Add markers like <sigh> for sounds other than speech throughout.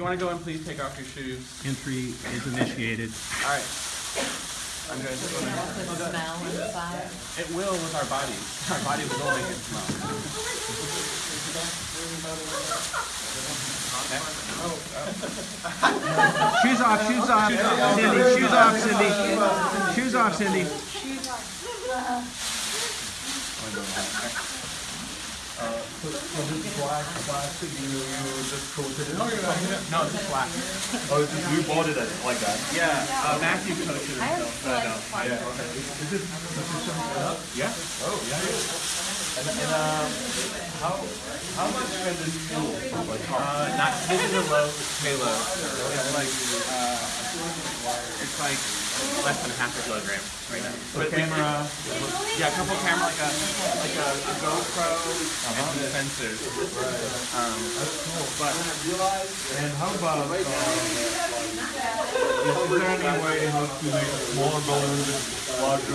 you want to go in, please take off your shoes. Entry is initiated. All right. I'm going to go in. Smell inside. It will with our bodies. Our bodies will make it smell. Shoes off, shoes off, Cindy, shoes off, Cindy. Shoes off, Cindy. So this black plastic, you, you just coated it? No, it's black. Oh, it's just, you bought it like that? Yeah, uh, Matthew coached it himself, don't. Okay. Is sufficient enough? Yeah. Oh, yeah, yeah. And, and, um, how, how much this? Uh, not, this is a low payload. It's like, uh, it's like less than half a kilogram right now. so But we- camera, Yeah, a couple camera, like a, like a, a GoPro and some sensors. Um, that's cool. but And how about, um, is, there any way to make smaller balloons larger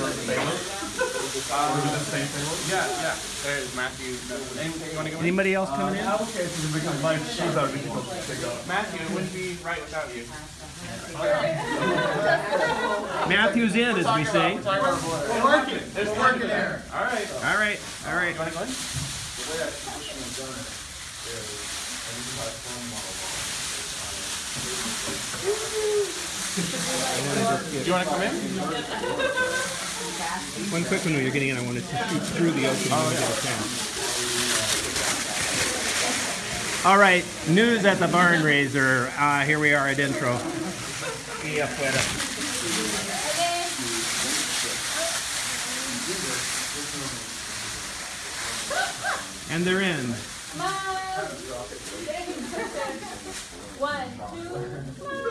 is it the same yeah, yeah. There's Matthew. Anybody else Uh, coming in in? my shoes are difficult to. Matthew, it wouldn't be right without you. Matthew's in, as we say. It's working. It's working there. All right. All right, all right. <laughs> Go? Do you want to come in? One quick one when you're getting in, I wanted to shoot through the opening and get a chance. All right, news at the barn raiser. Uh, here we are at intro. And they're in. One, two, smile.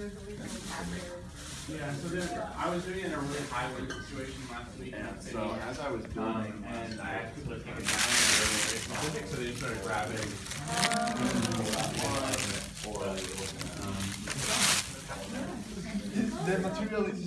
Yeah, so there, I was doing it in a really high wind situation last week. And so as I was Um, and I asked people to take it down and they were very specific, so they just started grabbing. the material is